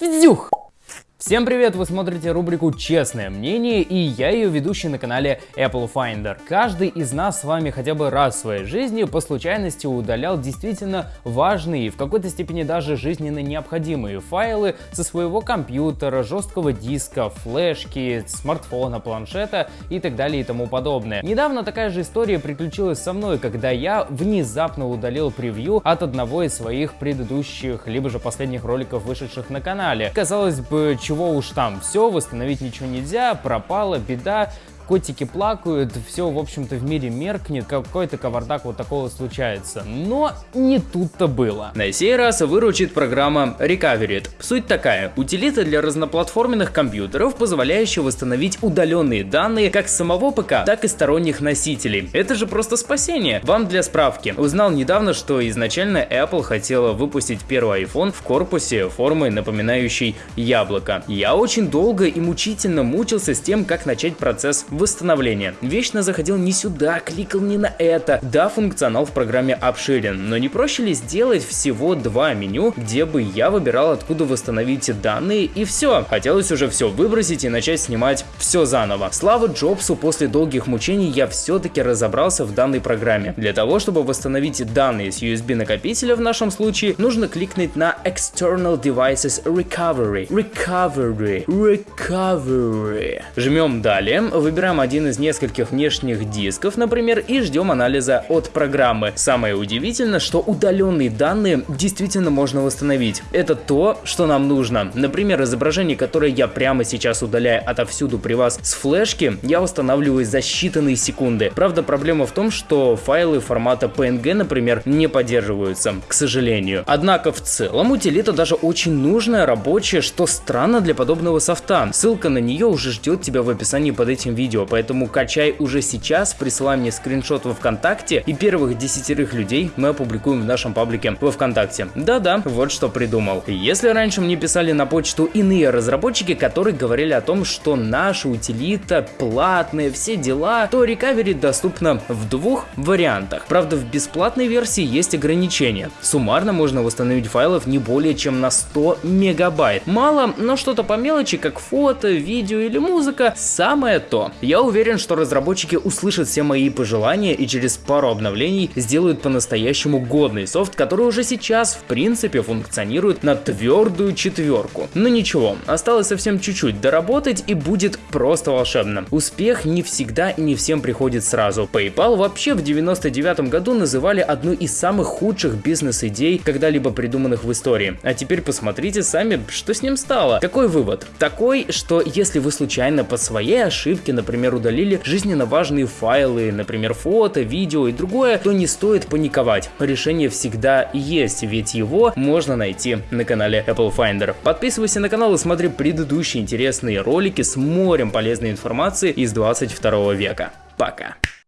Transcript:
Вдюх! Всем привет! Вы смотрите рубрику «Честное мнение» и я ее ведущий на канале Apple Finder. Каждый из нас с вами хотя бы раз в своей жизни по случайности удалял действительно важные и в какой-то степени даже жизненно необходимые файлы со своего компьютера, жесткого диска, флешки, смартфона, планшета и так далее и тому подобное. Недавно такая же история приключилась со мной, когда я внезапно удалил превью от одного из своих предыдущих, либо же последних роликов, вышедших на канале. Казалось бы, чего уж там, все, восстановить ничего нельзя, пропала, беда, котики плакают, все, в общем-то, в мире меркнет, какой-то кавардак вот такого случается. Но не тут-то было. На сей раз выручит программа Recoverit. Суть такая, утилита для разноплатформенных компьютеров, позволяющая восстановить удаленные данные как самого ПК, так и сторонних носителей. Это же просто спасение. Вам для справки. Узнал недавно, что изначально Apple хотела выпустить первый iPhone в корпусе формы, напоминающей яблоко. Я очень долго и мучительно мучился с тем, как начать процесс восстановления. Вечно заходил не сюда, кликал не на это. Да, функционал в программе обширен, но не проще ли сделать всего два меню, где бы я выбирал, откуда восстановить данные и все. Хотелось уже все выбросить и начать снимать все заново. Слава Джобсу, после долгих мучений я все-таки разобрался в данной программе. Для того, чтобы восстановить данные с USB накопителя в нашем случае, нужно кликнуть на External Devices Recovery. Recovery. Recovery. Жмем далее, выбираем выбираем один из нескольких внешних дисков, например, и ждем анализа от программы. Самое удивительное, что удаленные данные действительно можно восстановить. Это то, что нам нужно. Например, изображение, которое я прямо сейчас удаляю отовсюду при вас с флешки, я восстанавливаю за считанные секунды. Правда, проблема в том, что файлы формата PNG, например, не поддерживаются, к сожалению. Однако в целом утилита даже очень нужная, рабочая, что странно для подобного софта. Ссылка на нее уже ждет тебя в описании под этим видео видео, поэтому качай уже сейчас, присылай мне скриншот во ВКонтакте и первых десятерых людей мы опубликуем в нашем паблике во ВКонтакте. Да-да, вот что придумал. Если раньше мне писали на почту иные разработчики, которые говорили о том, что наша утилита платная, все дела, то Recovery доступна в двух вариантах. Правда, в бесплатной версии есть ограничения. Суммарно можно восстановить файлов не более чем на 100 мегабайт. Мало, но что-то по мелочи, как фото, видео или музыка, самое то. Я уверен, что разработчики услышат все мои пожелания и через пару обновлений сделают по-настоящему годный софт, который уже сейчас в принципе функционирует на твердую четверку. Но ничего, осталось совсем чуть-чуть доработать и будет просто волшебно. Успех не всегда и не всем приходит сразу. PayPal вообще в 99 году называли одну из самых худших бизнес-идей, когда-либо придуманных в истории. А теперь посмотрите сами, что с ним стало. Какой вывод? Такой, что если вы случайно по своей ошибке, например, например, удалили жизненно важные файлы, например, фото, видео и другое, то не стоит паниковать. Решение всегда есть, ведь его можно найти на канале Apple Finder. Подписывайся на канал и смотри предыдущие интересные ролики с морем полезной информации из 22 века. Пока!